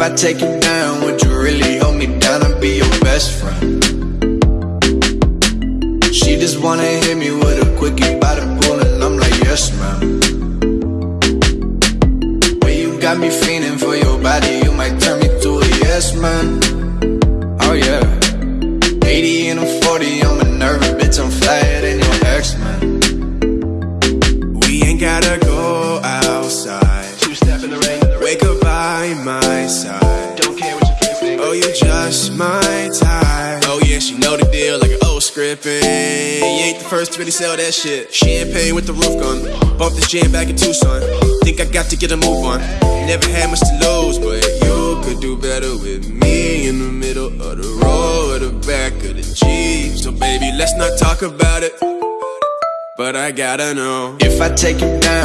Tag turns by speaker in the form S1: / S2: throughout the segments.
S1: If I take you down, would you really hold me down and be your best friend? She just wanna hit me with a quickie by the pool, and I'm like, yes, ma'am. Way you got me feeling for your body, you might turn me to a yes, man. Oh, yeah. 80 and I'm 40, I'm a nervous bitch, I'm flyer than your ex, man.
S2: We ain't gotta go Wake up by my side.
S3: Don't care what friends think.
S2: Oh, you just my type. Oh yeah, she know the deal like an old script. And you ain't the first to really sell that shit. Champagne with the roof gun. Bump this jam back in Tucson. Think I got to get a move on. Never had much to lose, but you could do better with me in the middle of the road or the back of the Jeep. So baby, let's not talk about it. But I gotta know.
S1: If I take you down,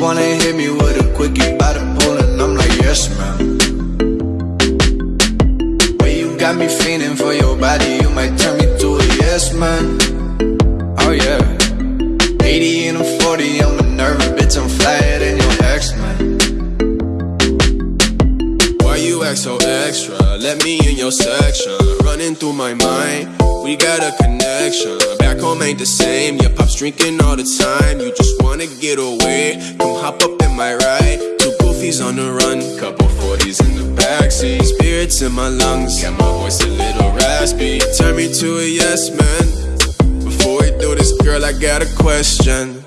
S1: wanna hit me with a quickie by the pool, and I'm like, yes, ma'am. Way you got me feeling for your body, you might turn me to a yes, man. Oh, yeah. 80 and I'm 40, I'm a nervous bitch, I'm flyer than your ex, man.
S2: Why you act so extra? Let me in your section. Running through my mind, we got a Back home ain't the same. Your pop's drinking all the time. You just wanna get away. Come hop up in my ride. Two goofies on the run, couple 40s in the backseat. Spirits in my lungs, got my voice a little raspy. Turn me to a yes man. Before we do this, girl, I got a question.